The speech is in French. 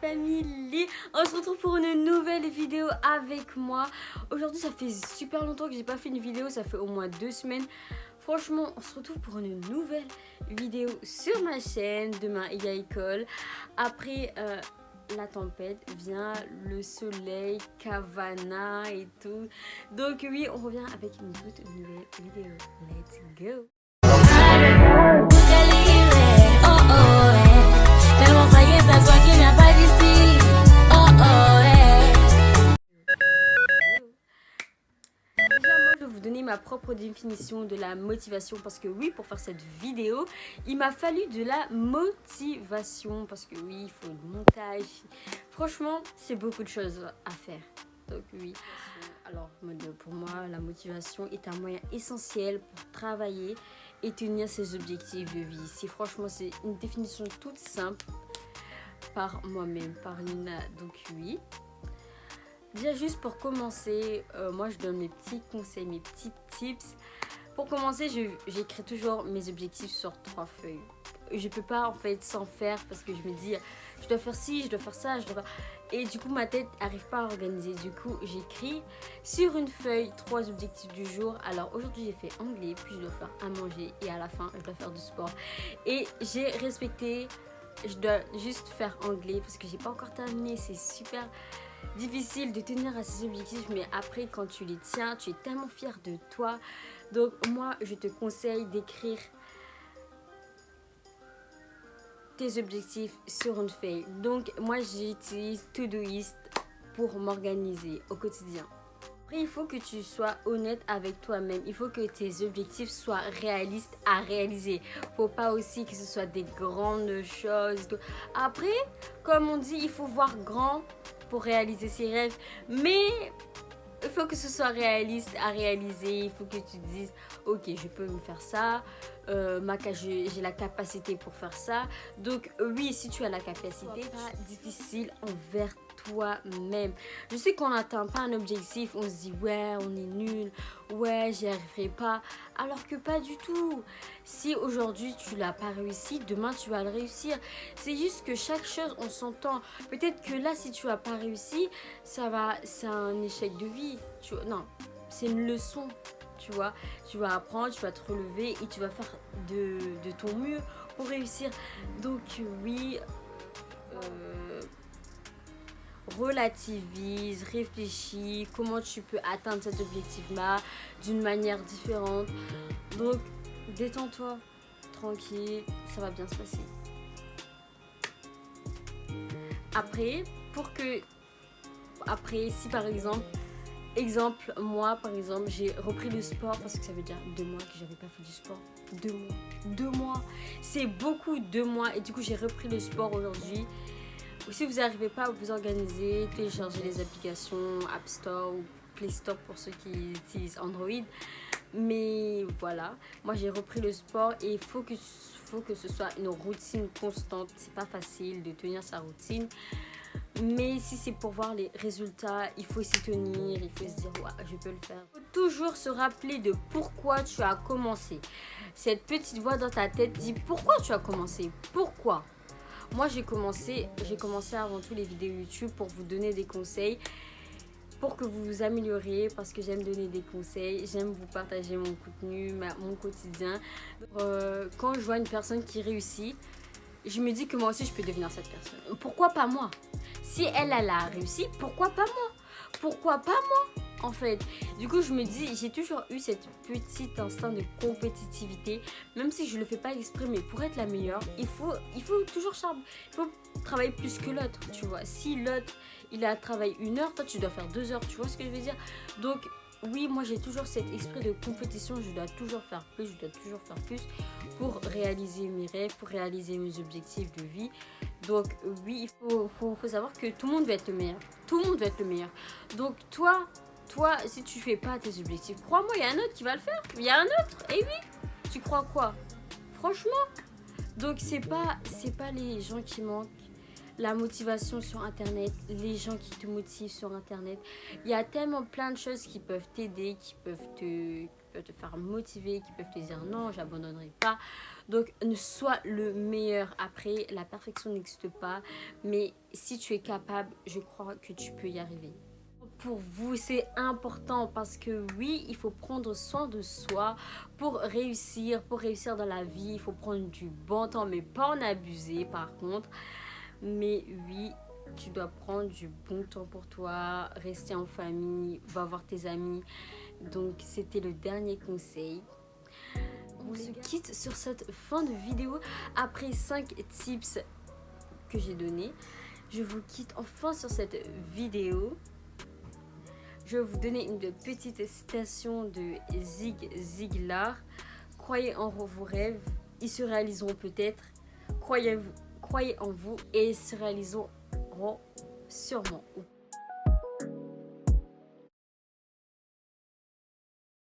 famille On se retrouve pour une nouvelle vidéo avec moi. Aujourd'hui, ça fait super longtemps que j'ai pas fait une vidéo, ça fait au moins deux semaines. Franchement, on se retrouve pour une nouvelle vidéo sur ma chaîne. Demain, il y a école. Après euh, la tempête vient le soleil, Cavana et tout. Donc oui, on revient avec une toute nouvelle vidéo. Let's go ma propre définition de la motivation parce que oui, pour faire cette vidéo, il m'a fallu de la motivation parce que oui, il faut le montage. Franchement, c'est beaucoup de choses à faire. Donc oui. Alors, pour moi, la motivation est un moyen essentiel pour travailler et tenir ses objectifs de vie. Si franchement, c'est une définition toute simple par moi-même, par Nina. Donc oui, Déjà juste pour commencer, euh, moi je donne mes petits conseils, mes petits tips. Pour commencer, j'écris toujours mes objectifs sur trois feuilles. Je peux pas en fait sans faire parce que je me dis je dois faire ci, je dois faire ça, je dois faire... Et du coup ma tête n'arrive pas à organiser. Du coup j'écris sur une feuille trois objectifs du jour. Alors aujourd'hui j'ai fait anglais, puis je dois faire à manger et à la fin je dois faire du sport. Et j'ai respecté, je dois juste faire anglais parce que j'ai pas encore terminé, c'est super difficile de tenir à ses objectifs, mais après, quand tu les tiens, tu es tellement fier de toi. Donc, moi, je te conseille d'écrire tes objectifs sur une feuille. Donc, moi, j'utilise Todoist pour m'organiser au quotidien. Après, il faut que tu sois honnête avec toi-même. Il faut que tes objectifs soient réalistes à réaliser. Faut pas aussi que ce soit des grandes choses. Après, comme on dit, il faut voir grand pour réaliser ses rêves. Mais il faut que ce soit réaliste à réaliser. Il faut que tu dises, ok, je peux me faire ça. Euh, j'ai la capacité pour faire ça. Donc oui, si tu as la capacité, pas difficile envers toi-même. Je sais qu'on n'atteint pas un objectif, on se dit ouais, on est nul, ouais, j'y arriverai pas. Alors que pas du tout. Si aujourd'hui tu l'as pas réussi, demain tu vas le réussir. C'est juste que chaque chose, on s'entend. Peut-être que là, si tu as pas réussi, ça va, c'est un échec de vie. Tu non, c'est une leçon. Tu vois, tu vas apprendre, tu vas te relever et tu vas faire de, ton mieux pour réussir. Donc oui, euh, relativise, réfléchis, comment tu peux atteindre cet objectif-là d'une manière différente. Donc, détends-toi, tranquille, ça va bien se passer. Après, pour que... Après, si par exemple, exemple, moi par exemple, j'ai repris le sport parce que ça veut dire deux mois que j'avais pas fait du sport. Deux mois. Deux mois. C'est beaucoup, deux mois. Et du coup, j'ai repris le sport aujourd'hui si vous n'arrivez pas à vous organiser, téléchargez les applications App Store ou Play Store pour ceux qui utilisent Android. Mais voilà, moi j'ai repris le sport et il faut que, faut que ce soit une routine constante. C'est pas facile de tenir sa routine. Mais si c'est pour voir les résultats, il faut s'y tenir, il faut se dire ouais, je peux le faire. Il faut toujours se rappeler de pourquoi tu as commencé. Cette petite voix dans ta tête dit pourquoi tu as commencé, pourquoi? Moi, j'ai commencé, commencé avant tout les vidéos YouTube pour vous donner des conseils pour que vous vous amélioriez parce que j'aime donner des conseils, j'aime vous partager mon contenu, mon quotidien. Euh, quand je vois une personne qui réussit, je me dis que moi aussi je peux devenir cette personne. Pourquoi pas moi? Si elle, elle a réussi, pourquoi pas moi? Pourquoi pas moi en fait? Du coup, je me dis, j'ai toujours eu cette petite instinct de compétitivité, même si je le fais pas exprimer. Pour être la meilleure, il faut, il faut toujours il faut travailler plus que l'autre, tu vois. Si l'autre, il a travaillé une heure, toi, tu dois faire deux heures, tu vois ce que je veux dire? Donc, oui, moi j'ai toujours cet esprit de compétition, je dois toujours faire plus, je dois toujours faire plus pour réaliser mes rêves, pour réaliser mes objectifs de vie. Donc oui, il faut, savoir que tout le monde veut être le meilleur. Tout le monde veut être le meilleur. Donc toi, toi, si tu fais pas tes objectifs, crois-moi, il y a un autre qui va le faire. Il y a un autre. Et oui, tu crois quoi? Franchement? Donc, c'est pas, pas les gens qui manquent la motivation sur Internet, les gens qui te motivent sur Internet. Il y a tellement plein de choses qui peuvent t'aider, qui peuvent te faire motiver, qui peuvent te dire non, j'abandonnerai pas. Donc, ne sois le meilleur. Après, la perfection n'existe pas. Mais si tu es capable, je crois que tu peux y arriver. Pour vous, c'est important parce que oui, il faut prendre soin de soi pour réussir. Pour réussir dans la vie, il faut prendre du bon temps, mais pas en abuser par contre. Mais oui, tu dois prendre du bon temps pour toi, rester en famille, va voir tes amis. Donc, c'était le dernier conseil on se quitte sur cette fin de vidéo après 5 tips que j'ai donnés. Je vous quitte enfin sur cette vidéo. Je vais vous donner une petite citation de Zig Ziglar. Croyez en vos rêves, ils se réaliseront peut-être. Croyez, croyez en vous et ils se réaliseront sûrement.